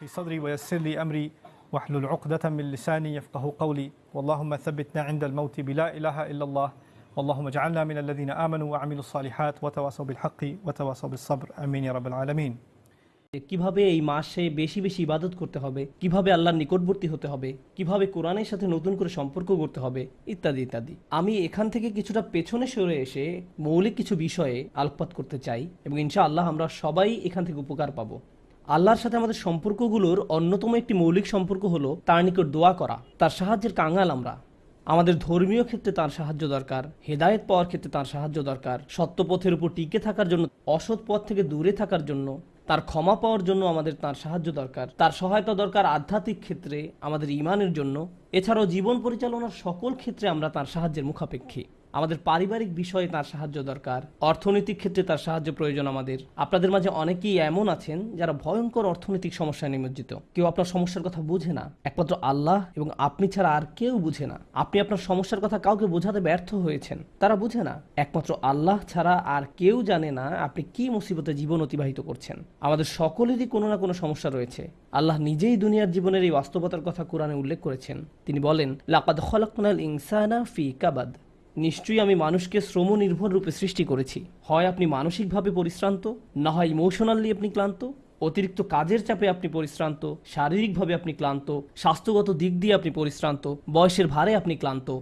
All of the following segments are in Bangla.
في صدري ويسر لي أمري واحلل عقدة من لساني يفقه قولي واللهم ثبتنا عند الموت بلا إله إلا الله اللهم اجعلنا من الذين آمنوا وعملوا الصالحات وتواصوا بالحق وتواصوا بالصبر آمين يا رب العالمين কীভাবে এই মাসে বেশি বেশি ইবাদত করতে হবে কীভাবে আল্লাহর নিকটবর্তী হতে হবে কীভাবে কোরআনের সাথে নতুন করে সম্পর্ক করতে হবে ইত্যাদি ইত্যাদি আমি এখান থেকে কিছুটা পেছনে সরে এসে মৌলিক কিছু বিষয়ে আলোকপাত করতে চাই এবং ইনশা আল্লাহ আমরা সবাই এখান থেকে উপকার পাবো আল্লাহর সাথে আমাদের সম্পর্কগুলোর অন্যতম একটি মৌলিক সম্পর্ক হলো তার নিকট দোয়া করা, তার সাহায্যের কাঙাল আমরা। আমাদের ধর্মীয় ক্ষেত্রে তার সাহায্য দরকার, হেদায়েত পাওয়ার ক্ষেত্রে তার সাহায্য দরকার সত্য পথের উপর টিকে থাকার জন্য, অসৎ পথ থেকে দূরে থাকার জন্য, তার ক্ষমা পাওয়ার জন্য আমাদের তার সাহায্য দরকার। তার সহায়তা দরকার আধ্যাত্মিক ক্ষেত্রে আমাদের ইমানের জন্য, এছাড়াও জীবন পরিচালনার সকল ক্ষেত্রে আমরা তার সাহায্যের মুখাপেক্ষী। আমাদের পারিবারিক বিষয়ে তার সাহায্য দরকার। অর্থনৈতিক ক্ষেত্রে তার সাহায্য প্রয়োজন আমাদের। আপনাদের মাঝে অনেকেই এমন আছেন যারা ভয়ঙ্কর অর্থনৈতিক সমস্যায় নিমজ্জিত। কেউ আপনার সমস্যার কথা বুঝে না। একমাত্র আল্লাহ এবং আপনি ছাড়া আর কেউ বুঝে না। আপনি আপনার সমস্যার কথা কাউকে বোঝাতে ব্যর্থ হয়েছেন। তারা বুঝে না। একমাত্র আল্লাহ ছাড়া আর কেউ জানে না আপনি কি মুসিবতে জীবন অতিবাহিত করছেন। আমাদের সকলেরই কোনো না কোনো সমস্যা রয়েছে। আল্লাহ নিজেই দুনিয়ার জীবনের এই বাস্তবতার কথা কোরআনে উল্লেখ করেছেন। তিনি বলেন, লাকাদ খলাকুনাল ইনসানা ফি কাবাদ। নিশ্চয়ই আমি মানুষকে শ্রম নির্ভর রূপে সৃষ্টি করেছি। হয় আপনি মানসিকভাবে পরিশ্রান্ত, না হয় ইমোশনালি আপনি ক্লান্ত, অতিরিক্ত কাজের চাপে আপনি পরিশ্রান্ত, শারীরিকভাবে আপনি ক্লান্ত, স্বাস্থ্যগত দিক দিয়ে আপনি পরিশ্রান্ত, বয়সের ভারে আপনি ক্লান্ত।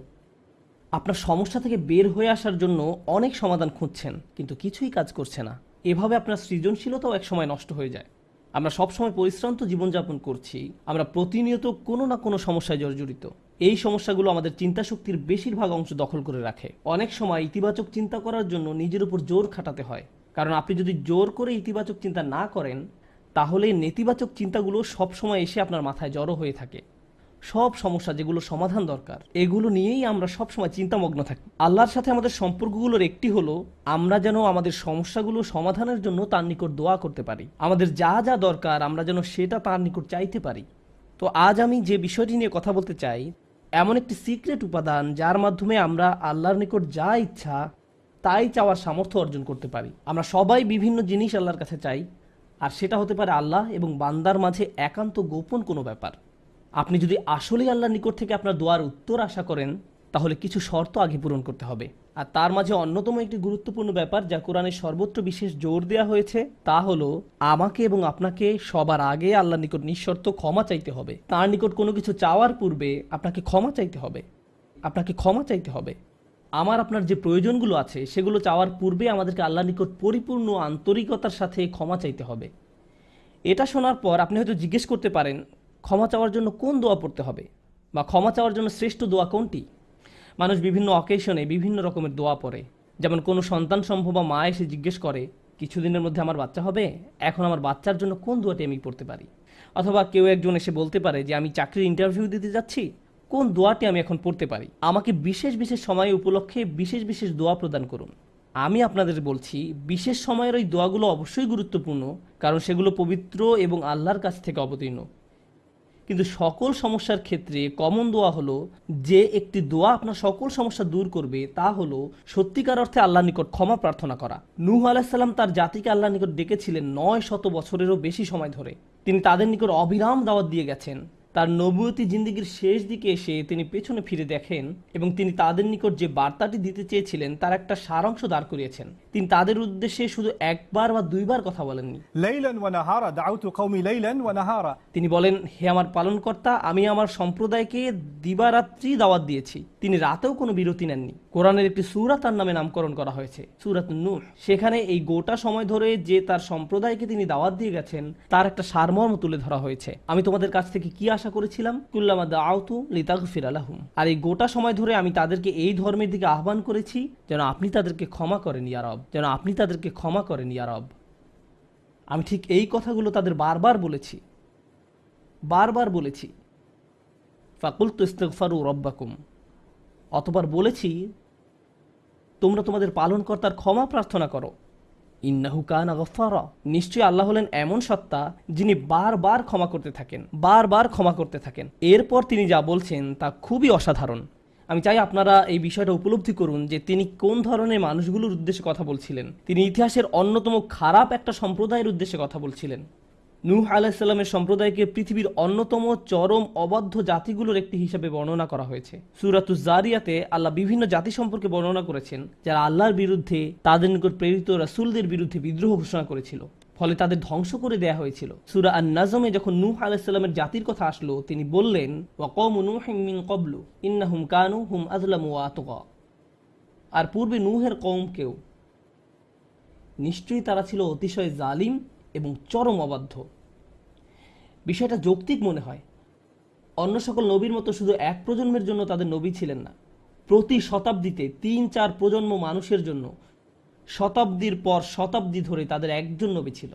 আপনার সমস্যা থেকে বের হয়ে আসার জন্য অনেক সমাধান খুঁজছেন, কিন্তু কিছুই কাজ করছে না। এভাবে আপনার সৃজনশীলতাও একসময় নষ্ট হয়ে যায়। আমরা সবসময় পরিশ্রান্ত জীবনযাপন করছি, আমরা প্রতিনিয়ত কোনো না কোনো সমস্যায় জর্জরিত। এই সমস্যাগুলো আমাদের চিন্তা শক্তির বেশিরভাগ অংশ দখল করে রাখে। অনেক সময় ইতিবাচক চিন্তা করার জন্য নিজের উপর জোর খাটাতে হয়। কারণ আপনি যদি জোর করে ইতিবাচক চিন্তা না করেন, তাহলে নেতিবাচক চিন্তাগুলো সবসময় এসে আপনার মাথায় জড়ো হয়ে থাকে। সব সমস্যা যেগুলো সমাধান দরকার, এগুলো নিয়েই আমরা সবসময় চিন্তামগ্ন থাকি। আল্লাহর সাথে আমাদের সম্পর্কগুলোর একটি হলো, আমরা যেন আমাদের সমস্যাগুলো সমাধানের জন্য তার নিকট দোয়া করতে পারি। আমাদের যা যা দরকার, আমরা যেন সেটা তার নিকট চাইতে পারি। তো আজ আমি যে বিষয়টি নিয়ে কথা বলতে চাই এমন একটি সিক্রেট উপাদান যার মাধ্যমে আমরা আল্লাহর নিকট যা ইচ্ছা, তাই চাওয়ার সামর্থ্য অর্জন করতে পারি। আমরা সবাই বিভিন্ন জিনিস আল্লাহর কাছে চাই, আর সেটা হতে পারে আল্লাহ এবং বান্দার মাঝে একান্ত গোপন কোনো ব্যাপার। আপনি যদি আসলেই আল্লাহর নিকট থেকে আপনার দোয়ার উত্তর আশা করেন তাহলে কিছু শর্ত আগে পূরণ করতে হবে। আর তার মাঝে অন্যতম একটি গুরুত্বপূর্ণ ব্যাপার যা কোরআনের সর্বত্র বিশেষ জোর দেওয়া হয়েছে, তা হলো আমাকে এবং আপনাকে সবার আগে আল্লাহর নিকট নিঃশর্ত ক্ষমা চাইতে হবে। তার নিকট কোনো কিছু চাওয়ার পূর্বে আপনাকে ক্ষমা চাইতে হবে। আপনাকে ক্ষমা চাইতে হবে। আমার আপনার যে প্রয়োজনগুলো আছে, সেগুলো চাওয়ার পূর্বে আমাদেরকে আল্লাহর নিকট পরিপূর্ণ আন্তরিকতার সাথে ক্ষমা চাইতে হবে। এটা শোনার পর আপনি হয়তো জিজ্ঞেস করতে পারেন, ক্ষমা চাওয়ার জন্য কোন দোয়া পড়তে হবে? বা ক্ষমা চাওয়ার জন্য শ্রেষ্ঠ দোয়া কোনটি? মানুষ বিভিন্ন অকেশনে বিভিন্ন রকমের দোয়া পড়ে। যেমন, কোনো সন্তান সম্ভব বা মা এসে জিজ্ঞেস করে, কিছুদিনের মধ্যে আমার বাচ্চা হবে? এখন আমার বাচ্চার জন্য কোন দোয়াটি আমি পড়তে পারি? অথবা কেউ একজন এসে বলতে পারে যে, আমি চাকরির ইন্টারভিউ দিতে যাচ্ছি, কোন দোয়াটি আমি এখন পড়তে পারি? আমাকে বিশেষ বিশেষ সময় উপলক্ষে বিশেষ বিশেষ দোয়া প্রদান করুন। আমি আপনাদের বলছি, বিশেষ সময়ের ওই দোয়াগুলো অবশ্যই গুরুত্বপূর্ণ, কারণ সেগুলো পবিত্র এবং আল্লাহর কাছ থেকে অবতীর্ণ। কিন্তু সকল সমস্যার ক্ষেত্রে কমন দোয়া হলো, যে একটি দোয়া আপনার সকল সমস্যা দূর করবে, তা হলো সত্যিকার অর্থে আল্লাহ নিকট ক্ষমা প্রার্থনা করা। নূহ আলাহিসাল্লাম তার জাতিকে আল্লাহ নিকট ডেকেছিলেন নয় শত বছরেরও বেশি সময় ধরে। তিনি তাদের নিকট অবিরাম দাওয়াত দিয়ে গেছেন। তার নবুয়তি জিন্দিগির শেষ দিকে এসে তিনি পেছনে ফিরে দেখেন এবং তিনি তাদের নিকট যে বার্তাটি দিতে চেয়েছিলেন তার একটা সারাংশ দাঁড় করিয়েছেন। তিনি তাদের উদ্দেশ্যে শুধু একবার বা দুইবার কথা বলেননি। তিনি বলেন হে আমার পালনকর্তা আমি আমার সম্প্রদায়কে দিবারাত্রি দাওয়াত দিয়েছি। তিনি রাতেও কোনো বিরতি নেননি। কোরআনের একটি সুরা তার নামে নামকরণ করা হয়েছে সুরাত নূর। সেখানে এই গোটা সময় ধরে যে তার সম্প্রদায়কে তিনি দাওয়াত দিয়ে গেছেন তার একটা সারমর্ম তুলে ধরা হয়েছে। আমি তোমাদের কাছ থেকে কি আশা করেছিলাম, কুল্লামা দাউতু লিতাগফির আলাহুম আর এই গোটা সময় ধরে আমি তাদেরকে এই ধর্মের দিকে আহ্বান করেছি, যেন আপনি তাদেরকে ক্ষমা করেন ইয়ারব যেন আপনি তাদেরকে ক্ষমা করেন ইয়ারব আমি ঠিক এই কথাগুলো তাদের বারবার বলেছি বারবার বলেছি। ফাকুল তো তুস্তফারু রব্বাকুম। অতবার বলেছি, তোমরা তোমাদের পালনকর্তার ক্ষমা প্রার্থনা করো। ইন্নাহু কান গফারা নিশ্চয়ই আল্লাহ হলেন এমন সত্তা যিনি বারবার ক্ষমা করতে থাকেন, বারবার ক্ষমা করতে থাকেন। এরপর তিনি যা বলছেন তা খুবই অসাধারণ। আমি চাই আপনারা এই বিষয়টা উপলব্ধি করুন যে তিনি কোন ধরনের মানুষগুলোর উদ্দেশ্যে কথা বলছিলেন। তিনি ইতিহাসের অন্যতম খারাপ একটা সম্প্রদায়ের উদ্দেশ্যে কথা বলছিলেন। নূহ আলাহিসাল্লামের সম্প্রদায়কে পৃথিবীর অন্যতম চরম অবাধ্য জাতিগুলোর একটি হিসাবে বর্ণনা করা হয়েছে। সুরাতু জারিয়াতে আল্লাহ বিভিন্ন জাতি সম্পর্কে বর্ণনা করেছেন, যারা আল্লাহর বিরুদ্ধে, তাদের নিকট প্রেরিত রাসুলদের বিরুদ্ধে বিদ্রোহ ঘোষণা করেছিল। ফলে তাদের ধ্বংস করে দেয়া হয়েছিল। সুরা আন নাজমে যখন নূহ আলাইসাল্লামের জাতির কথা আসলো, তিনি বললেন কবলু ইন্নাহুম কানু হুম আজলামু ওয়া আতগা। আর পূর্বে নূহের কওমকেও নিশ্চয়ই তারা ছিল অতিশয় জালিম চরম অবাধ্য। বিষয়টা যৌক্তিক মনে হয়। অন্য সকল নবীর মতো শুধু এক প্রজন্মের জন্য তাদের নবী ছিলেন না। প্রতি শতাব্দীতে তিন, চার প্রজন্ম মানুষের জন্য শতাব্দীর পর শতাব্দী ধরে তাদের একজন নবী ছিল।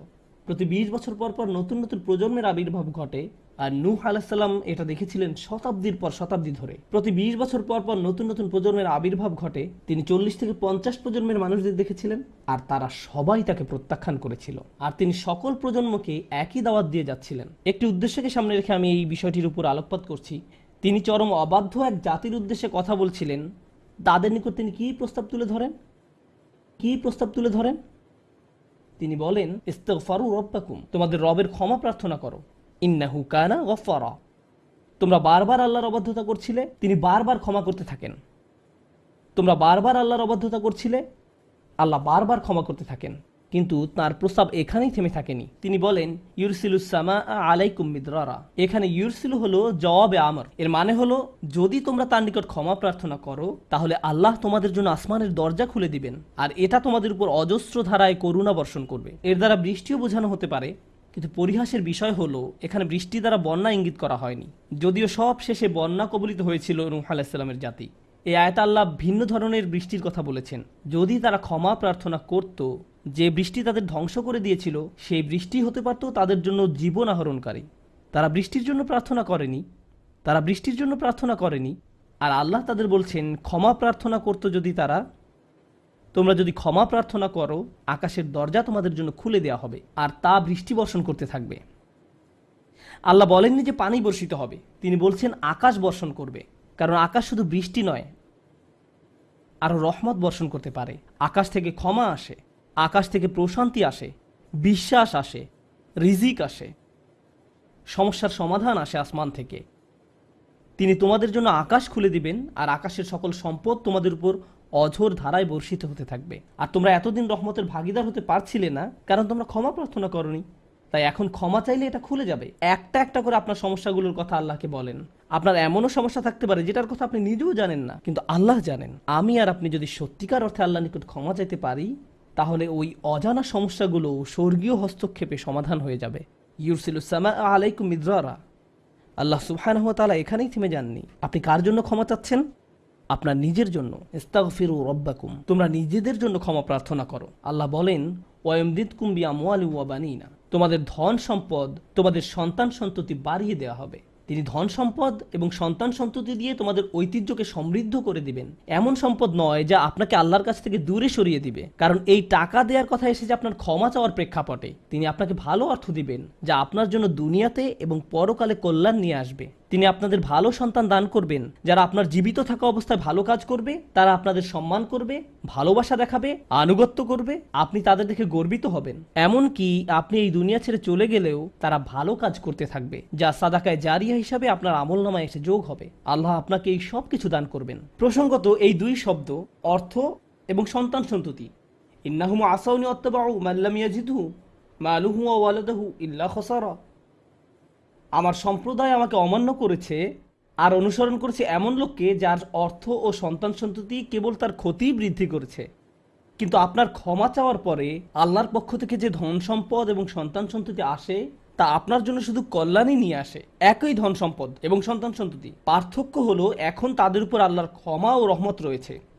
প্রতি বিশ বছর পর পর নতুন নতুন প্রজন্মের আবির্ভাব ঘটে আর নূহ আলাহিসাল্লাম এটা দেখেছিলেন শতাব্দীর পর শতাব্দী ধরে। প্রতি বিশ বছর পর পর নতুন নতুন প্রজন্মের আবির্ভাব ঘটে। তিনি চল্লিশ থেকে পঞ্চাশ প্রজন্মের মানুষদের দেখেছিলেন আর তারা সবাই তাকে প্রত্যাখ্যান করেছিল। আর তিনি সকল প্রজন্মকে একই দাওয়াত দিয়ে যাচ্ছিলেন। একটি উদ্দেশ্যকে সামনে রেখে আমি এই বিষয়টির উপর আলোকপাত করছি। তিনি চরম অবাধ্য এক জাতির উদ্দেশ্যে কথা বলছিলেন। তাদের নিকট তিনি কি প্রস্তাব তুলে ধরেন? কি প্রস্তাব তুলে ধরেন? তিনি বলেন, ইস্তেগফারু রব্বাকুম। তোমাদের রবের ক্ষমা প্রার্থনা করো। ইন্নাহু কানা গফারা। তোমরা বারবার আল্লাহর অবাধ্যতা করছিলে, তিনি বারবার ক্ষমা করতে থাকেন। তোমরা বারবার আল্লাহর অবাধ্যতা করছিলে, আল্লাহ বারবার ক্ষমা করতে থাকেন। কিন্তু তার প্রস্তাব এখানেই থেমে থাকেনি। তিনি বলেন ইউরসিলুসামা আলাইকুম মিদরারা। এখানে ইউরসিলু হলো জবাবে আমর। এর মানে হলো, যদি তোমরা তার নিকট ক্ষমা প্রার্থনা করো, তাহলে আল্লাহ তোমাদের জন্য আসমানের দরজা খুলে দিবেন। আর এটা তোমাদের উপর অজস্র ধারায় করুণা বর্ষণ করবে। এর দ্বারা বৃষ্টিও বোঝানো হতে পারে কিন্তু পরিহাসের বিষয় হলো, এখানে বৃষ্টি দ্বারা বন্যা ইঙ্গিত করা হয়নি। যদিও সব শেষে বন্যা কবলিত হয়েছিল নূহ আলাহিসাল্লামের জাতি। এই আয়ত আল্লাহ ভিন্ন ধরনের বৃষ্টির কথা বলেছেন। যদি তারা ক্ষমা প্রার্থনা করত, যে বৃষ্টি তাদের ধ্বংস করে দিয়েছিল, সেই বৃষ্টি হতে পারত তাদের জন্য জীবন আহরণকারী। তারা বৃষ্টির জন্য প্রার্থনা করেনি। তারা বৃষ্টির জন্য প্রার্থনা করেনি। আর আল্লাহ তাদের বলছেন, ক্ষমা প্রার্থনা করতো যদি তারা তোমরা যদি ক্ষমা প্রার্থনা করো, আকাশের দরজা তোমাদের জন্য খুলে দেওয়া হবে আর তা বৃষ্টি বর্ষণ করতে থাকবে। আল্লাহ বলেননি যে পানি বর্ষিত হবে। তিনি বলছেন, আকাশ বর্ষণ করবে। কারণ আকাশ শুধু বৃষ্টি নয়, আরও রহমত বর্ষণ করতে পারে। আকাশ থেকে ক্ষমা আসে, আকাশ থেকে প্রশান্তি আসে, বিশ্বাস আসে, রিজিক আসে, সমস্যার সমাধান আসে আসমান থেকে। তিনি তোমাদের জন্য আকাশ খুলে দিবেন আর আকাশের সকল সম্পদ তোমাদের উপর অঝোর ধারায় বর্ষিত হতে থাকবে। আর তোমরা এতদিন রহমতের ভাগিদার হতে পারছিলে না, কারণ তোমরা ক্ষমা প্রার্থনা করনি। তাই এখন ক্ষমা চাইলে এটা খুলে যাবে। একটা একটা করে আপনার সমস্যাগুলোর কথা আল্লাহকে বলেন। আপনার এমনও সমস্যা থাকতে পারে, যেটার কথা আপনি নিজেও জানেন না, কিন্তু আল্লাহ জানেন। আমি আর আপনি যদি সত্যিকার অর্থে আল্লাহ নিকট ক্ষমা চাইতে পারি, তাহলে ওই অজানা সমস্যাগুলো স্বর্গীয় হস্তক্ষেপে সমাধান হয়ে যাবে। ইউরসিলুসামা আলাইকুম মিদ্রারা। আল্লাহ সুবহানাহু ওয়া এখানেই থেমে যাননি। আপনি কার জন্য ক্ষমা চাচ্ছেন? আপনার নিজের জন্য। ইস্তাগফিরু রব্বাকুম। তোমরা নিজেদের জন্য ক্ষমা প্রার্থনা করো। আল্লাহ বলেন, ওয়ায়মদিদকুম কুম্বিয়া ওয়া বানিনা। তোমাদের ধন সম্পদ তোমাদের সন্তান সন্ততি বাড়িয়ে দেওয়া হবে। তিনি ধন সম্পদ এবং সন্তান সন্ততি দিয়ে তোমাদের ঐতিহ্যকে সমৃদ্ধ করে দিবেন। এমন সম্পদ নয় যা আপনাকে আল্লাহর কাছ থেকে দূরে সরিয়ে দিবে। কারণ এই টাকা দেওয়ার কথা এসেছে আপনার ক্ষমা চাওয়ার প্রেক্ষাপটে, তিনি আপনাকে ভালো অর্থ দিবেন, যা আপনার জন্য দুনিয়াতে এবং পরকালে কল্যাণ নিয়ে আসবে। তিনি আপনাদের ভালো সন্তান দান করবেন, যারা আপনার জীবিত থাকা অবস্থায় ভালো কাজ করবে, তারা আপনাদের সম্মান করবে, ভালোবাসা দেখাবে, আনুগত্য করবে, আপনি তাদের দেখে গর্বিত হবেন। এমনকি আপনি এই দুনিয়া ছেড়ে চলে গেলেও তারা ভালো কাজ করতে থাকবে, যা সাদাকায় জারিয়া হিসাবে আপনার আমল নামায় এসে যোগ হবে। আল্লাহ আপনাকে এই সব কিছু দান করবেন। প্রসঙ্গত, এই দুই শব্দ অর্থ এবং সন্তান সন্ততি। ইন্নাহুম আসাউনি অত্তবাউ মাল্লাম ইয়াজিদহু মালুহু ওয়া ওয়ালাদাহু ইল্লা খসারা। আমার সম্প্রদায় আমাকে অমান্য করেছে আর অনুসরণ করেছে এমন লোককে যার অর্থ ও সন্তান সন্ততি কেবল তার ক্ষতি বৃদ্ধি করেছে। কিন্তু আপনার ক্ষমা চাওয়ার পরে আল্লাহর পক্ষ থেকে যে ধন সম্পদ এবং সন্তান সন্ততি আসে তা আপনার জন্য শুধু কল্যাণই নিয়ে আসে। একই ধন সম্পদ এবং সন্তান সন্ততি। পার্থক্য হলো, এখন তাদের উপর আল্লাহর ক্ষমা ও রহমত রয়েছে।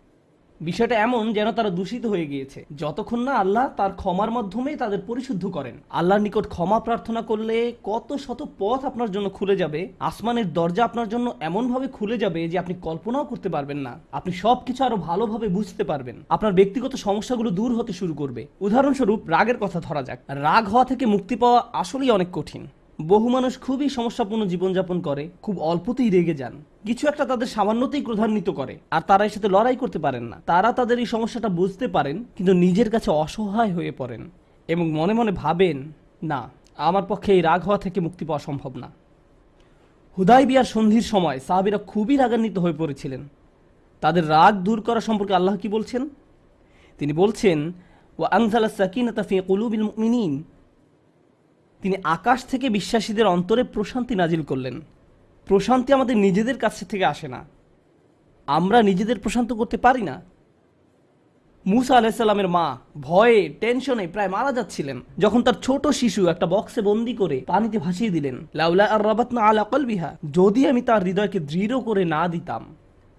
বিষয়টা এমন যেন তারা দূষিত হয়ে গিয়েছে। যতক্ষণ না আল্লাহ তার ক্ষমার মাধ্যমে তাদের পরিশুদ্ধ করেন। আল্লাহর নিকট ক্ষমা প্রার্থনা করলে কত শত পথ আপনার জন্য খুলে যাবে, আসমানের দরজা আপনার জন্য এমনভাবে খুলে যাবে যে আপনি কল্পনাও করতে পারবেন না। আপনি সব কিছু আরও ভালোভাবে বুঝতে পারবেন। আপনার ব্যক্তিগত সমস্যাগুলো দূর হতে শুরু করবে। উদাহরণস্বরূপ, রাগের কথা ধরা যাক। রাগ হওয়া থেকে মুক্তি পাওয়া আসলেই অনেক কঠিন। বহু মানুষ খুবই সমস্যাপূর্ণ জীবনযাপন করে, খুব অল্পতেই রেগে যান। কিছু একটা তাদের সামান্যতেই ক্রধান্বিত করে, আর তারা এর সাথে লড়াই করতে পারেন না। তারা তাদের এই সমস্যাটা বুঝতে পারেন, কিন্তু নিজের কাছে অসহায় হয়ে পড়েন এবং মনে মনে ভাবেন, না, আমার পক্ষে এই রাগ হওয়া থেকে মুক্তি পাওয়া সম্ভব না। হুদাই বিয়ার সন্ধির সময় সাহাবিরা খুবই রাগান্বিত হয়ে পড়েছিলেন। তাদের রাগ দূর করা সম্পর্কে আল্লাহ কি বলছেন? তিনি বলছেন ও আংজালা সাকিনাতা ফি কুলুবিল মুমিনিন। তিনি আকাশ থেকে বিশ্বাসীদের অন্তরে প্রশান্তি নাজিল করলেন। প্রশান্তি আমাদের নিজেদের কাছে থেকে আসে না। আমরা নিজেদের প্রশান্ত করতে পারি না। মুসা আলাহিসাল্লামের মা ভয়ে, টেনশনে প্রায় মারা যাচ্ছিলেন। যখন তার ছোট শিশু একটা বক্সে বন্দি করে পানিতে ভাসিয়ে দিলেন, লাউলা আর রবাতনা আলা কলবিহা, যদি আমি তার হৃদয়কে দৃঢ় করে না দিতাম,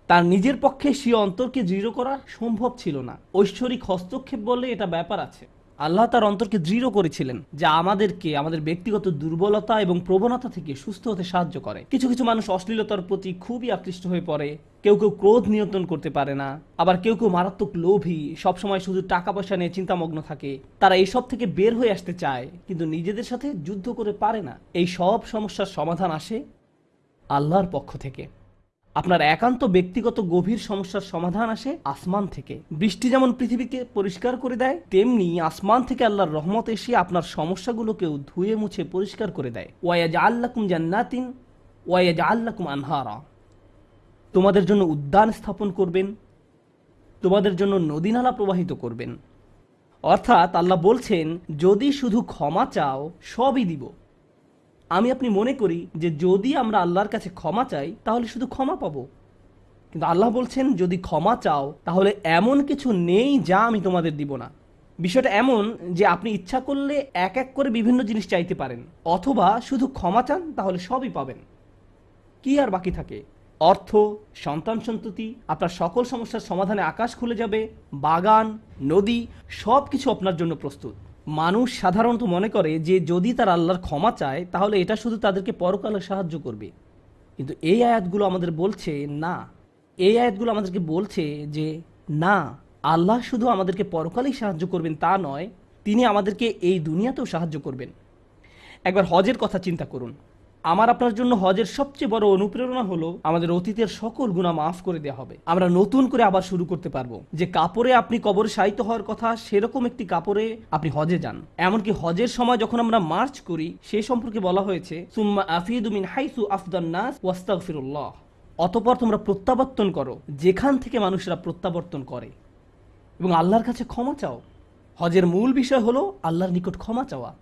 তার নিজের পক্ষে সে অন্তরকে দৃঢ় করা সম্ভব ছিল না। ঐশ্বরিক হস্তক্ষেপ বলে এটা ব্যাপার আছে। আল্লাহ তার অন্তরকে দৃঢ় করেছিলেন যা আমাদেরকে, আমাদের ব্যক্তিগত দুর্বলতা এবং প্রবণতা থেকে সুস্থ হতে সাহায্য করে। কিছু কিছু মানুষ অশ্লীলতার প্রতি খুবই আকৃষ্ট হয়ে পড়ে। কেউ কেউ ক্রোধ নিয়ন্ত্রণ করতে পারে না। আবার কেউ কেউ মারাত্মক লোভী, সবসময় শুধু টাকা পয়সা নিয়ে চিন্তামগ্ন থাকে। তারা এইসব থেকে বের হয়ে আসতে চায়, কিন্তু নিজেদের সাথে যুদ্ধ করে পারে না। এই সব সমস্যার সমাধান আসে আল্লাহর পক্ষ থেকে। আপনার একান্ত ব্যক্তিগত গভীর সমস্যার সমাধান আসে আসমান থেকে। বৃষ্টি যেমন পৃথিবীকে পরিষ্কার করে দেয়, তেমনি আসমান থেকে আল্লাহর রহমত এসে আপনার সমস্যাগুলোকেও ধুয়ে মুছে পরিষ্কার করে দেয়। ওয়াজ আল্লাকুম জান্নাতিন ওয়াজ আল্লাকুম আনহারা। তোমাদের জন্য উদ্যান স্থাপন করবেন, তোমাদের জন্য নদীনালা প্রবাহিত করবেন। অর্থাৎ আল্লাহ বলছেন, যদি শুধু ক্ষমা চাও, সবই দিব। আমি আপনি মনে করি যে যদি আমরা আল্লাহর কাছে ক্ষমা চাই, তাহলে শুধু ক্ষমা পাবো। কিন্তু আল্লাহ বলছেন, যদি ক্ষমা চাও, তাহলে এমন কিছু নেই যা আমি তোমাদের দিব না। বিষয়টা এমন যে আপনি ইচ্ছা করলে এক এক করে বিভিন্ন জিনিস চাইতে পারেন, অথবা শুধু ক্ষমা চান, তাহলে সবই পাবেন। কি আর বাকি থাকে? অর্থ, সন্তান সন্ততি, আপনার সকল সমস্যার সমাধানে আকাশ খুলে যাবে, বাগান, নদী সব কিছু আপনার জন্য প্রস্তুত। মানুষ সাধারণত মনে করে যে যদি তার আল্লাহর ক্ষমা চায়, তাহলে এটা শুধু তাদেরকে পরকালে সাহায্য করবে। কিন্তু এই আয়াতগুলো আমাদের বলছে, না। এই আয়াতগুলো আমাদেরকে বলছে যে, না, আল্লাহ শুধু আমাদেরকে পরকালেই সাহায্য করবেন তা নয়, তিনি আমাদেরকে এই দুনিয়াতেও সাহায্য করবেন। একবার হজের কথা চিন্তা করুন। আমার আপনার জন্য হজের সবচেয়ে বড় অনুপ্রেরণা হলো আমাদের অতীতের সকল গুণা মাফ করে দেওয়া হবে। আমরা নতুন করে আবার শুরু করতে পারব। যে কাপড়ে আপনি কবরে সাহিত্য হওয়ার কথা, সেরকম একটি কাপড়ে আপনি হজে যান। এমনকি হজের সময় যখন আমরা মার্চ করি, সে সম্পর্কে বলা হয়েছে, সুম্মা আফিদুমিন হাইসু আফদান নাস ওয়াস্তাগফিরুল্লাহ অতপর তোমরা প্রত্যাবর্তন করো, যেখান থেকে মানুষরা প্রত্যাবর্তন করে। এবং আল্লাহর কাছে ক্ষমা চাও। হজের মূল বিষয় হলো আল্লাহর নিকট ক্ষমা চাওয়া।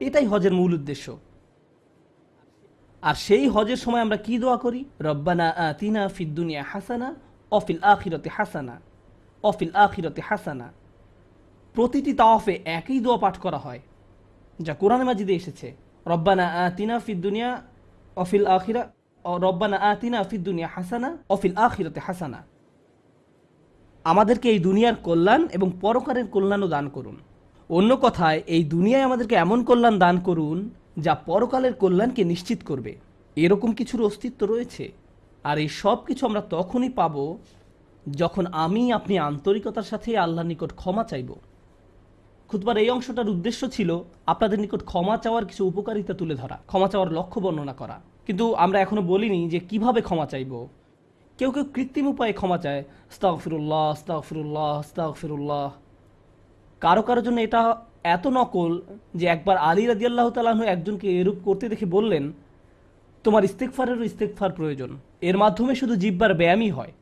এটাই হজের মূল উদ্দেশ্য। আর সেই হজের সময় আমরা কি দোয়া করি? রব্বানা আতিনা ফিদ্দুনিয়া হাসানা অফিল আখিরতে হাসানা অফিল আখিরতে হাসানা। প্রতিটি তাওয়াফে একই দোয়া পাঠ করা হয়, যা কোরআনে মাজিদে এসেছে। রব্বানা আতিনা ফিদ্দুনিয়া অফিল আখিরা রব্বানা আতিনা ফিদ্দুনিয়া হাসানা অফিল আখিরতে হাসানা। আমাদেরকে এই দুনিয়ার কল্যাণ এবং পরকারের কল্যাণও দান করুন। অন্য কথায়, এই দুনিয়ায় আমাদেরকে এমন কল্যাণ দান করুন যা পরকালের কল্যাণকে নিশ্চিত করবে। এরকম কিছুর অস্তিত্ব রয়েছে। আর এই সব কিছু আমরা তখনই পাব যখন আমি আপনি আন্তরিকতার সাথে আল্লাহর নিকট ক্ষমা চাইব। খুতবার এই অংশটার উদ্দেশ্য ছিল আপনাদের নিকট ক্ষমা চাওয়ার কিছু উপকারিতা তুলে ধরা, ক্ষমা চাওয়ার লক্ষ্য বর্ণনা করা। কিন্তু আমরা এখনও বলিনি যে কীভাবে ক্ষমা চাইব। কেউ কেউ কৃত্রিম উপায়ে ক্ষমা চায় স্তাগফিরুল্লাহ স্তাগফিরুল্লাহ স্তাগফিরুল্লাহ কারও কারও জন্য এটা এত নকল যে একবার আলী রাজি রাদিয়াল্লাহ তালাহ একজনকে এরূপ করতে দেখে বললেন, তোমার ইস্তেকফারেরও ইস্তেকফার প্রয়োজন। এর মাধ্যমে শুধু জিব্বার ব্যায়ামই হয়।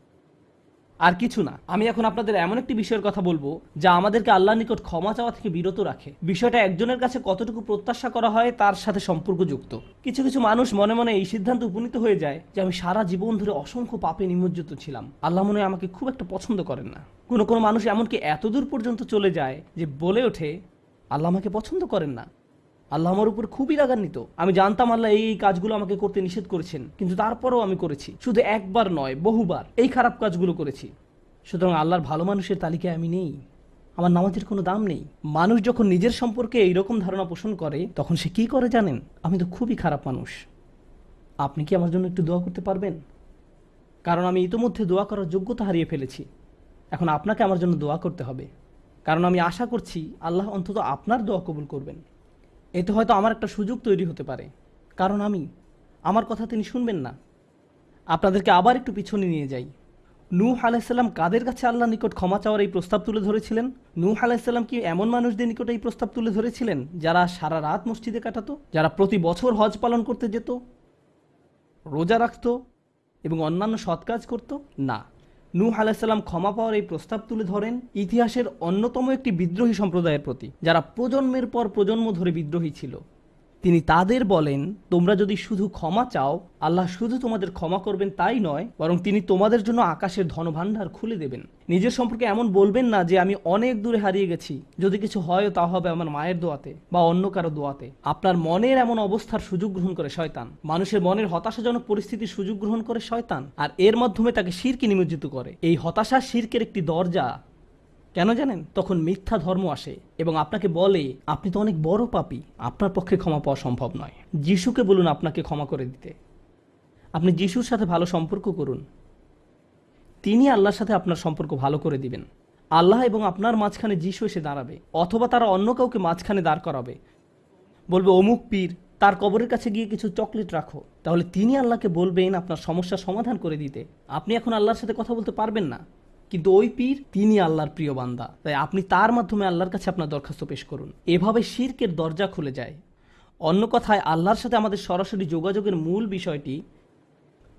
আর কিছু না। আমি এখন আপনাদের এমন একটি বিষয়ের কথা বলব, যা আমাদেরকে আল্লাহ নিকট ক্ষমা চাওয়া থেকে বিরত রাখে। বিষয়টা একজনের কাছে কতটুকু প্রত্যাশা করা হয় তার সাথে সম্পর্কযুক্ত। কিছু কিছু মানুষ মনে মনে এই সিদ্ধান্ত উপনীত হয়ে যায় যে আমি সারা জীবন ধরে অসংখ্য পাপে নিমজ্জিত ছিলাম। আল্লাহ মনে আমাকে খুব একটা পছন্দ করেন না। কোনো কোনো মানুষ এমনকি এতদূর পর্যন্ত চলে যায় যে বলে ওঠে আল্লাহ আমাকে পছন্দ করেন না। আল্লাহ আমার উপর খুবই রাগান্বিত। আমি জানতাম আল্লাহ এই কাজগুলো আমাকে করতে নিষেধ করেছেন, কিন্তু তারপরেও আমি করেছি। শুধু একবার নয়, বহুবার এই খারাপ কাজগুলো করেছি। সুতরাং আল্লাহর ভালো মানুষের তালিকায় আমি নেই। আমার নামাজের কোনো দাম নেই। মানুষ যখন নিজের সম্পর্কে এইরকম ধারণা পোষণ করে, তখন সে কি করে জানেন? আমি তো খুবই খারাপ মানুষ। আপনি কি আমার জন্য একটু দোয়া করতে পারবেন? কারণ আমি ইতোমধ্যে দোয়া করার যোগ্যতা হারিয়ে ফেলেছি। এখন আপনাকে আমার জন্য দোয়া করতে হবে। কারণ আমি আশা করছি আল্লাহ অন্তত আপনার দোয়া কবুল করবেন। এতে হয়তো আমার একটা সুযোগ তৈরি হতে পারে। কারণ আমি, আমার কথা তিনি শুনবেন না। আপনাদেরকে আবার একটু পিছনে নিয়ে যাই। নূহ আলাইসাল্লাম কাদের কাছে আল্লাহ নিকট ক্ষমা চাওয়ার এই প্রস্তাব তুলে ধরেছিলেন? নূহ আলাইসাল্লাম কি এমন মানুষদের নিকট এই প্রস্তাব তুলে ধরেছিলেন, যারা সারা রাত মসজিদে কাটাতো, যারা প্রতি বছর হজ পালন করতে যেত, রোজা রাখত এবং অন্যান্য সৎ কাজ করত? না। নূহ আলাইসাল্লাম ক্ষমা পাওয়ার এই প্রস্তাব তুলে ধরেন ইতিহাসের অন্যতম একটি বিদ্রোহী সম্প্রদায়ের প্রতি, যারা প্রজন্মের পর প্রজন্ম ধরে বিদ্রোহী ছিল। তিনি তাদের বলেন, তোমরা যদি শুধু ক্ষমা চাও, আল্লাহ শুধু তোমাদের ক্ষমা করবেন তাই নয়, বরং তিনি তোমাদের জন্য আকাশের ধনভাণ্ডার খুলে দেবেন। নিজের সম্পর্কে এমন বলবেন না যে, আমি অনেক দূরে হারিয়ে গেছি। যদি কিছু হয়, তা হবে আমার মায়ের দোয়াতে বা অন্য কারও দোয়াতে। আপনার মনের এমন অবস্থার সুযোগ গ্রহণ করে শয়তান। মানুষের মনের হতাশাজনক পরিস্থিতির সুযোগ গ্রহণ করে শয়তান। আর এর মাধ্যমে তাকে শিরকে নিমজ্জিত করে। এই হতাশা শিরকের একটি দরজা কেন জানেন? তখন মিথ্যা ধর্ম আসে এবং আপনাকে বলে, আপনি তো অনেক বড় পাপী। আপনার পক্ষে ক্ষমা পাওয়া সম্ভব নয়। যিশুকে বলুন আপনাকে ক্ষমা করে দিতে। আপনি যিশুর সাথে ভালো সম্পর্ক করুন। তিনি আল্লাহর সাথে আপনার সম্পর্ক ভালো করে দিবেন। আল্লাহ এবং আপনার মাঝখানে যিশু এসে দাঁড়াবে অথবা তারা অন্য কাউকে মাঝখানে দাঁড় করাবে। বলবে, অমুক পীর, তার কবরের কাছে গিয়ে কিছু চকলেট রাখো। তাহলে তিনি আল্লাহকে বলবেন আপনার সমস্যার সমাধান করে দিতে। আপনি এখন আল্লাহর সাথে কথা বলতে পারবেন না। কিন্তু ওই পীর তিনি আল্লাহর প্রিয় বান্দা। তাই আপনি তার মাধ্যমে আল্লাহর কাছে আপনার দরখাস্ত পেশ করুন। এভাবে শিরকের দরজা খুলে যায়। অন্য কথায়, আল্লাহর সাথে আমাদের সরাসরি যোগাযোগের মূল বিষয়টি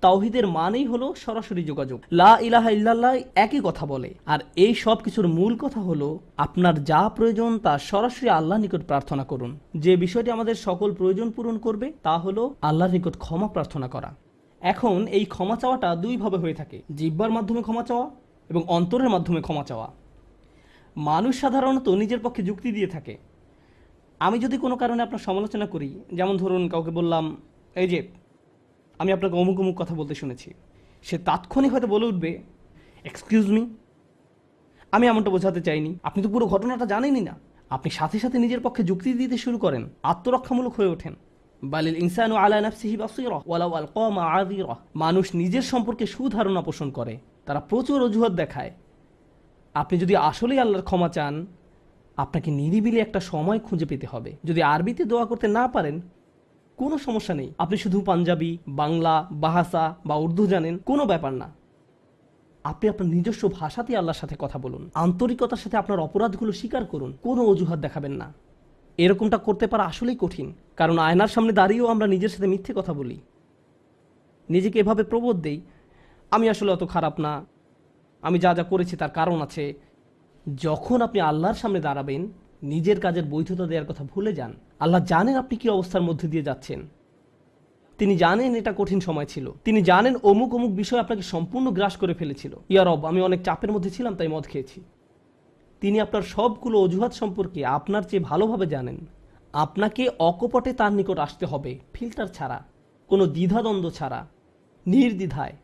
তাওহিদের মানেই হলো সরাসরি যোগাযোগ। লা ইলাহা ইল্লাল্লাহ একই কথা বলে। আর এই সব কিছুর মূল কথা হলো আপনার যা প্রয়োজন তা সরাসরি আল্লাহ নিকট প্রার্থনা করুন। যে বিষয়টি আমাদের সকল প্রয়োজন পূরণ করবে তা হলো আল্লাহর নিকট ক্ষমা প্রার্থনা করা। এখন এই ক্ষমা চাওয়াটা দুইভাবে হয়ে থাকে। জিব্বার মাধ্যমে ক্ষমা চাওয়া এবং অন্তরের মাধ্যমে ক্ষমা চাওয়া। মানুষ সাধারণত নিজের পক্ষে যুক্তি দিয়ে থাকে। আমি যদি কোনো কারণে আপনার সমালোচনা করি, যেমন ধরুন কাউকে বললাম, এই যে, আমি আপনাকে অমুক অমুক কথা বলতে শুনেছি। সে তাৎক্ষণিক হয়তো বলে উঠবে এক্সকিউজ মি আমি এমনটা বোঝাতে চাইনি। আপনি তো পুরো ঘটনাটা জানেনই না। আপনি সাথে সাথে নিজের পক্ষে যুক্তি দিতে শুরু করেন, আত্মরক্ষামূলক হয়ে ওঠেন। বালিল ইনসানু আলা নাফসিহি বাসীরা মানুষ নিজের সম্পর্কে সুধারণা পোষণ করে। তারা প্রচুর অজুহাত দেখায়। আপনি যদি আসলেই আল্লাহর ক্ষমা চান, আপনাকে নিরিবিলি একটা সময় খুঁজে পেতে হবে। যদি আরবিতে দোয়া করতে না পারেন, কোনো সমস্যা নেই। আপনি শুধু পাঞ্জাবি, বাংলা, বাহাসা বা উর্দু জানেন, কোনো ব্যাপার না। আপনি আপনার নিজস্ব ভাষাতেই আল্লাহর সাথে কথা বলুন। আন্তরিকতার সাথে আপনার অপরাধগুলো স্বীকার করুন। কোনো অজুহাত দেখাবেন না। এরকমটা করতে পারা আসলেই কঠিন। কারণ আয়নার সামনে দাঁড়িয়েও আমরা নিজের সাথে মিথ্যে কথা বলি। নিজেকে এভাবে প্রবোধ দেই আমি আসলে অত খারাপ না। আমি যা যা করেছি তার কারণ আছে। যখন আপনি আল্লাহর সামনে দাঁড়াবেন, নিজের কাজের বৈধতা দেওয়ার কথা ভুলে যান, আল্লাহ জানেন আপনি কি অবস্থার মধ্যে দিয়ে যাচ্ছেন। তিনি জানেন এটা কঠিন সময় ছিল। তিনি জানেন অমুক অমুক বিষয় আপনাকে সম্পূর্ণ গ্রাস করে ফেলেছিল। ইয়ারব আমি অনেক চাপের মধ্যে ছিলাম, তাই মদ খেয়েছি। তিনি আপনার সবগুলো অজুহাত সম্পর্কে আপনার চেয়ে ভালোভাবে জানেন। আপনাকে অকপটে তার নিকট আসতে হবে, ফিল্টার ছাড়া, কোনো দ্বিধাদ্বন্দ্ব ছাড়া, নির্দ্বিধায়।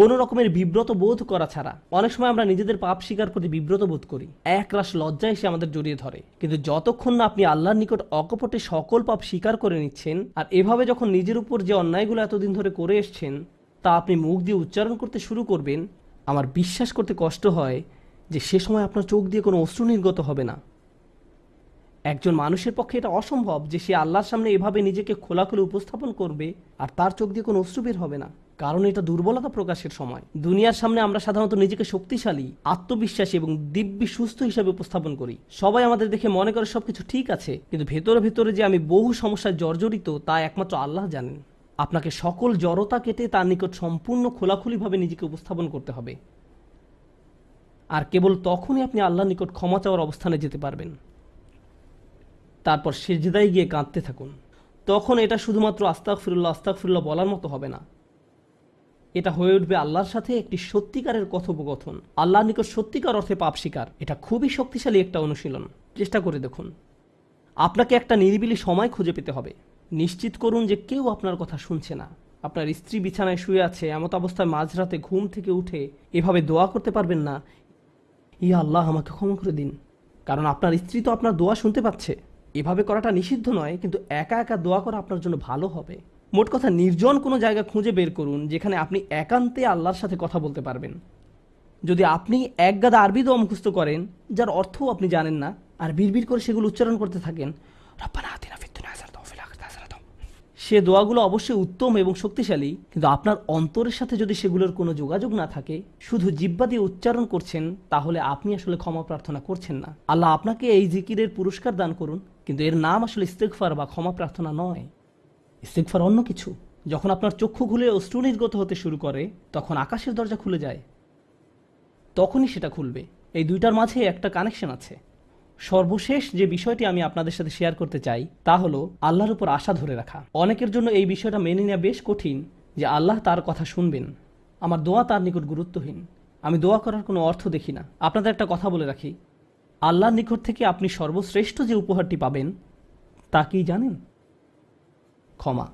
কোনো রকমের বিব্রত বোধ করা ছাড়া অনেক সময় আমরা নিজেদের পাপ স্বীকার করতে বিব্রত বোধ করি। এক রাশ লজ্জা এসে আমাদের জড়িয়ে ধরে। কিন্তু যতক্ষণ না আপনি আল্লাহর নিকট অকপটে সকল পাপ স্বীকার করে নিচ্ছেন, আর এভাবে যখন নিজের উপর যে অন্যায়গুলো এতদিন ধরে করে এসছেন, তা আপনি মুখ দিয়ে উচ্চারণ করতে শুরু করবেন, আমার বিশ্বাস করতে কষ্ট হয় যে সে সময় আপনার চোখ দিয়ে কোনো অশ্রু নির্গত হবে না। একজন মানুষের পক্ষে এটা অসম্ভব যে সে আল্লাহর সামনে এভাবে নিজেকে খোলাখুলি উপস্থাপন করবে, আর তার চোখ দিয়ে কোনো অশ্রু বের হবে না। কারণ এটা দুর্বলতা প্রকাশের সময়। দুনিয়ার সামনে আমরা সাধারণত নিজেকে শক্তিশালী, আত্মবিশ্বাসী এবং দিব্যি সুস্থ হিসাবে উপস্থাপন করি। সবাই আমাদের দেখে মনে করে সবকিছু ঠিক আছে, কিন্তু ভেতরে ভেতরে যে আমি বহু সমস্যায় জর্জরিত, তা একমাত্র আল্লাহ জানেন। আপনাকে সকল জড়তা কেটে তার নিকট সম্পূর্ণ খোলাখুলিভাবে নিজেকে উপস্থাপন করতে হবে। আর কেবল তখনই আপনি আল্লাহর নিকট ক্ষমা চাওয়ার অবস্থানে যেতে পারবেন। তারপর সেজদায় গিয়ে কাঁদতে থাকুন। তখন এটা শুধুমাত্র আস্তাক ফিরুল্লাহ আস্তাক ফিরুল্লাহ বলার মতো হবে না। এটা হয়ে উঠবে আল্লাহর সাথে একটি সত্যিকারের কথোপকথন। আল্লাহর নিকট সত্যিকার অর্থে পাপ শিকার এটা খুবই শক্তিশালী একটা অনুশীলন। চেষ্টা করে দেখুন। আপনাকে একটা নিরিবিলি সময় খুঁজে পেতে হবে। নিশ্চিত করুন যে কেউ আপনার কথা শুনছে না। আপনার স্ত্রী বিছানায় শুয়ে আছে, এমত অবস্থায় মাঝরাতে ঘুম থেকে উঠে এভাবে দোয়া করতে পারবেন না। ইয়া আল্লাহ, আমাকে ক্ষমা করে দিন। কারণ আপনার স্ত্রী তো আপনার দোয়া শুনতে পাচ্ছে। এভাবে করাটা নিষিদ্ধ নয়, কিন্তু একা একা দোয়া করা আপনার জন্য ভালো হবে। মোট কথা নির্জন কোনো জায়গা খুঁজে বের করুন যেখানে আপনি একান্তে আল্লাহর সাথে কথা বলতে পারবেন। যদি আপনি এক গাদা আরবি দোয়া মুখস্থ করেন, যার অর্থও আপনি জানেন না, আর বিড়বিড় করে সেগুলো উচ্চারণ করতে থাকেন। সে দোয়াগুলো অবশ্যই উত্তম এবং শক্তিশালী, কিন্তু আপনার অন্তরের সাথে যদি সেগুলোর কোনো যোগাযোগ না থাকে, শুধু জিব্বা দিয়ে উচ্চারণ করছেন, তাহলে আপনি আসলে ক্ষমা প্রার্থনা করছেন না। আল্লাহ আপনাকে এই জিকিরের পুরস্কার দান করুন, কিন্তু এর নাম আসলে ইস্তেকফার বা ক্ষমা প্রার্থনা নয়। ইস্তেকফার অন্য কিছু। যখন আপনার চক্ষু খুলে অশ্রু নির্গত হতে শুরু করে, তখন আকাশের দরজা খুলে যায়। তখনই সেটা খুলবে। এই দুইটার মাঝে একটা কানেকশন আছে। সর্বশেষ যে বিষয়টি আমি আপনাদের সাথে শেয়ার করতে চাই, তা হলো আল্লাহর উপর আশা ধরে রাখা। অনেকের জন্য এই বিষয়টা মেনে নেওয়া বেশ কঠিন যে আল্লাহ তার কথা শুনবেন। আমার দোয়া তার নিকট গুরুত্বহীন। আমি দোয়া করার কোনো অর্থ দেখি না। আপনাদের একটা কথা বলে রাখি। আল্লাহর নিকট থেকে আপনি সর্বশ্রেষ্ঠ যে উপহারটি পাবেন, তা কি জানেন? ক্ষমা।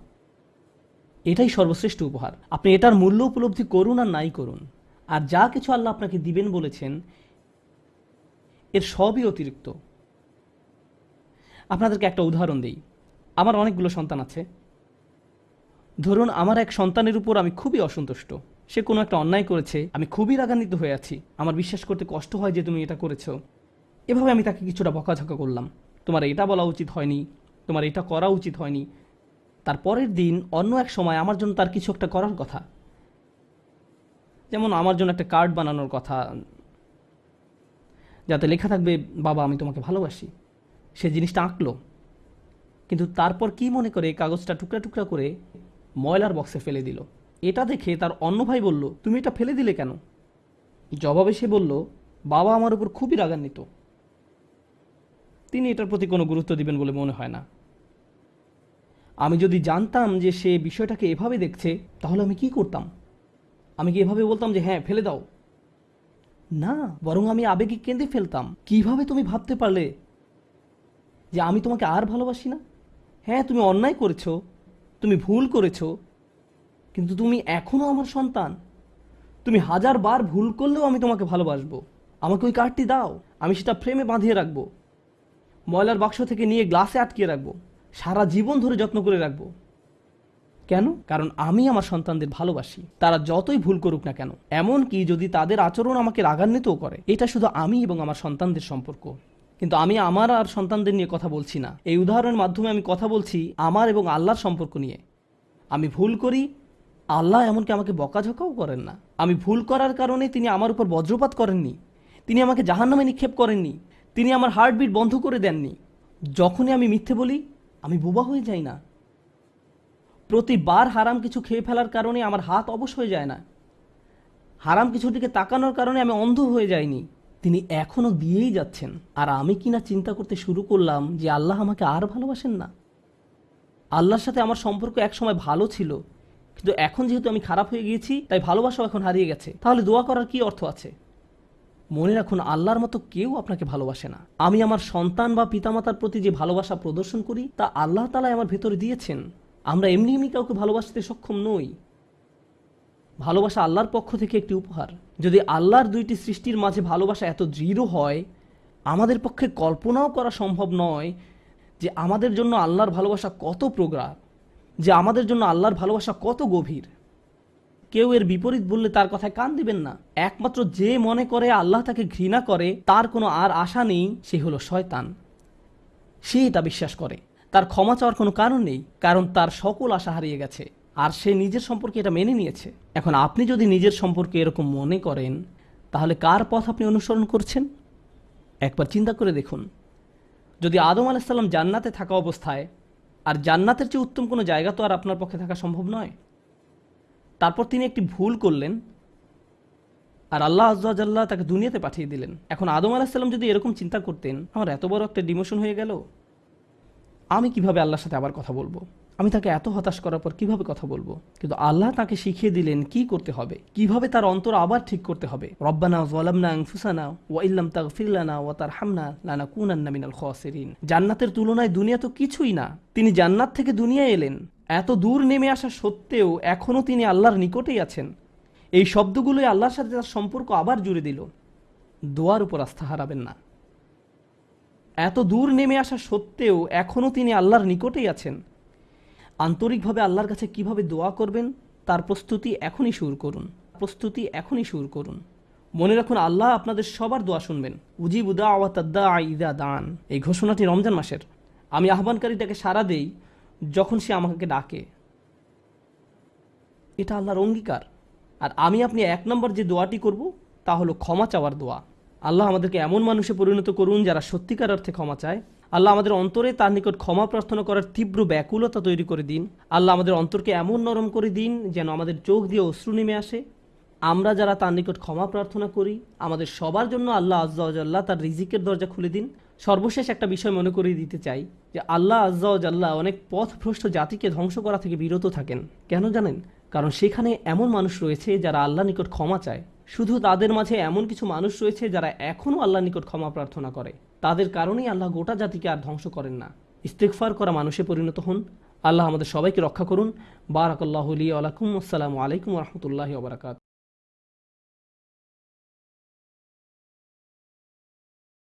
এটাই সর্বশ্রেষ্ঠ উপহার। আপনি এটার মূল্য উপলব্ধি করুন আর নাই করুন। আর যা কিছু আল্লাহ আপনাকে দিবেন বলেছেন, এর সবই অতিরিক্ত। আপনাদেরকে একটা উদাহরণ দিই। আমার অনেকগুলো সন্তান আছে। ধরুন, আমার এক সন্তানের উপর আমি খুবই অসন্তুষ্ট। সে কোনো একটা অন্যায় করেছে, আমি খুবই রাগান্বিত হয়ে আছি। আমার বিশ্বাস করতে কষ্ট হয় যে তুমি এটা করেছ। এভাবে আমি তাকে কিছুটা বকাঝকা করলাম। তোমার এটা বলা উচিত হয়নি, তোমার এটা করা উচিত হয়নি তার পরের দিন অন্য এক সময় আমার জন্য তার কিছু একটা করার কথা। যেমন আমার জন্য একটা কার্ড বানানোর কথা। যাতে লেখা থাকবে, বাবা, আমি তোমাকে ভালোবাসি। সে জিনিসটা আঁকলো। কিন্তু তারপর কি মনে করে কাগজটা টুকরা টুকরা করে ময়লার বক্সে ফেলে দিল। এটা দেখে তার অন্য ভাই বলল, তুমি এটা ফেলে দিলে কেন? জবাবে সে বলল, বাবা আমার উপর খুবই রাগান্বিত। তিনি এটার প্রতি কোনো গুরুত্ব দিবেন বলে মনে হয় না। আমি যদি জানতাম যে সে বিষয়টাকে এভাবে দেখছে, তাহলে আমি কি করতাম? আমি কি এভাবে বলতাম যে হ্যাঁ ফেলে দাও? না, বরং আমি আবেগে কেঁদে ফেলতাম। কীভাবে তুমি ভাবতে পারলে যে আমি তোমাকে আর ভালোবাসি না? হ্যাঁ তুমি অন্যায় করেছ, তুমি ভুল করেছ, কিন্তু তুমি এখনও আমার সন্তান। তুমি হাজার বার ভুল করলেও আমি তোমাকে ভালোবাসবো। আমাকে ওই কার্ডটি দাও, আমি সেটা ফ্রেমে বাঁধিয়ে রাখব। ময়লার বাক্স থেকে নিয়ে গ্লাসে আটকিয়ে রাখব। সারা জীবন ধরে যত্ন করে রাখব। কেন? কারণ আমি আমার সন্তানদের ভালোবাসি। তারা যতই ভুল করুক না কেন। এমন কি যদি তাদের আচরণ আমাকে রাগান্বিতও করে, এটা শুধু আমি এবং আমার সন্তানদের সম্পর্ক। কিন্তু আমি আমার আর সন্তানদের নিয়ে কথা বলছি না। এই উদাহরণের মাধ্যমে আমি কথা বলছি আমার এবং আল্লাহর সম্পর্ক নিয়ে। আমি ভুল করি, আল্লাহ এমনকি আমাকে বকাঝকাও করেন না। আমি ভুল করার কারণে তিনি আমার উপর বজ্রপাত করেননি। তিনি আমাকে জাহান্নামে নিক্ষেপ করেননি। তিনি আমার হার্টবিট বন্ধ করে দেননি। যখনই আমি মিথ্যে বলি আমি বোবা হয়ে যাই না। প্রতিবার হারাম কিছু খেয়ে ফেলার কারণে আমার হাত অবশ হয়ে যায় না। হারাম কিছুর দিকে তাকানোর কারণে আমি অন্ধ হয়ে যাইনি। তিনি এখনও দিয়েই যাচ্ছেন। আর আমি কিনা চিন্তা করতে শুরু করলাম যে আল্লাহ আমাকে আর ভালোবাসেন না। আল্লাহর সাথে আমার সম্পর্ক একসময় ভালো ছিল। কিন্তু এখন যেহেতু আমি খারাপ হয়ে গিয়েছি, তাই ভালোবাসাও এখন হারিয়ে গেছে। তাহলে দোয়া করার কি অর্থ আছে? মনে রাখুন, আল্লাহর মতো কেউ আপনাকে ভালোবাসে না। আমি আমার সন্তান বা পিতামাতার প্রতি যে ভালোবাসা প্রদর্শন করি, তা আল্লাহ তালাই আমার ভেতরে দিয়েছেন। আমরা এমনি এমনি কাউকে ভালোবাসতে সক্ষম নই। ভালোবাসা আল্লাহর পক্ষ থেকে একটি উপহার। যদি আল্লাহর দুইটি সৃষ্টির মাঝে ভালোবাসা এত দৃঢ় হয়, আমাদের পক্ষে কল্পনাও করা সম্ভব নয় যে আমাদের জন্য আল্লাহর ভালোবাসা কত প্রগাঢ়, যে আমাদের জন্য আল্লাহর ভালোবাসা কত গভীর। কেউ এর বিপরীত বললে তার কথায় কান দিবেন না। একমাত্র যে মনে করে আল্লাহ তাকে ঘৃণা করে, তার কোনো আর আশা নেই, সে হলো শয়তান। সে এটা বিশ্বাস করে। তার ক্ষমা চাওয়ার কোনো কারণ নেই, কারণ তার সকল আশা হারিয়ে গেছে, আর সে নিজের সম্পর্কে এটা মেনে নিয়েছে। এখন আপনি যদি নিজের সম্পর্কে এরকম মনে করেন, তাহলে কার পথ আপনি অনুসরণ করছেন? একবার চিন্তা করে দেখুন। যদি আদম আলাহিসাল্লাম জান্নাতে থাকা অবস্থায়, আর জান্নাতের চেয়ে উত্তম কোনো জায়গা তো আর আপনার পক্ষে থাকা সম্ভব নয়? তারপর তিনি একটি ভুল করলেন আর আল্লাহ আজ্লাহ তাকে দুনিয়াতে পাঠিয়ে দিলেন। এখন আদম আলাহিসাল্লাম যদি এরকম চিন্তা করতেন, আমার এত বড় একটা ডিমোশন হয়ে গেল, আমি কীভাবে আল্লাহর সাথে আবার কথা বলব? আমি তাকে এত হতাশ করার পর কীভাবে কথা বলব? কিন্তু আল্লাহ তাকে শিখিয়ে দিলেন কি করতে হবে, কীভাবে তার অন্তর আবার ঠিক করতে হবে। রব্বানা ওয়ালামনা আনফুসানা ওয়া ইল্লাম তাগফিরলানা ওয়া তারহামনা লানা কুনান্না মিনাল জান্নাতের তুলনায় দুনিয়া তো কিছুই না। তিনি জান্নাত থেকে দুনিয়ায় এলেন। এত দূর নেমে আসা সত্ত্বেও এখনও তিনি আল্লাহর নিকটেই আছেন। এই শব্দগুলোই আল্লাহর সাথে তার সম্পর্ক আবার জুড়ে দিল। দোয়ার উপর আস্থা হারাবেন না। এত দূর নেমে আসা সত্ত্বেও এখনও তিনি আল্লাহর নিকটেই আছেন। আন্তরিকভাবে আল্লাহর কাছে কীভাবে দোয়া করবেন, তার প্রস্তুতি এখনই শুরু করুন। প্রস্তুতি এখনই শুরু করুন। মনে রাখুন, আল্লাহ আপনাদের সবার দোয়া শুনবেন। উজিব উদা আওয়াতাদ্দা ইদা দান এই ঘোষণাটি রমজান মাসের। আমি আহ্বানকারীটাকে সারা দেই যখন সে আমাকে ডাকে, এটা আল্লাহর অঙ্গীকার। আর আমি আপনি এক নম্বর যে দোয়াটি করব, তা হলো ক্ষমা চাওয়ার দোয়া। আল্লাহ আমাদেরকে এমন মানুষে পরিণত করুন যারা সত্যিকার অর্থে ক্ষমা চায়। আল্লাহ আমাদের অন্তরে তার নিকট ক্ষমা প্রার্থনা করার তীব্র ব্যাকুলতা তৈরি করে দিন। আল্লাহ আমাদের অন্তরকে এমন নরম করে দিন যেন আমাদের চোখ দিয়ে অশ্রু নেমে আসে। আমরা যারা তার নিকট ক্ষমা প্রার্থনা করি, আমাদের সবার জন্য আল্লাহ আজ্লাহ তার রিজিকের দরজা খুলে দিন। সর্বশেষ একটা বিষয় মনে করিয়ে দিতে চাই যে আল্লাহ আজ্লাহ অনেক পথভ্রষ্ট জাতিকে ধ্বংস করা থেকে বিরত থাকেন। কেন জানেন? কারণ সেখানে এমন মানুষ রয়েছে যারা আল্লাহ নিকট ক্ষমা চায়। শুধু তাদের মাঝে এমন কিছু মানুষ রয়েছে যারা এখনও আল্লাহ নিকট ক্ষমা প্রার্থনা করে। তাদের কারণেই আল্লাহ গোটা জাতিকে আর ধ্বংস করেন না। ইস্তেকফার করা মানুষে পরিণত হন। আল্লাহ আমাদের সবাইকে রক্ষা করুন। বারাকাল্লাহ আলাইকুম আসসালামু আলাইকুম রহমতুল্লাহ ওবরাকাত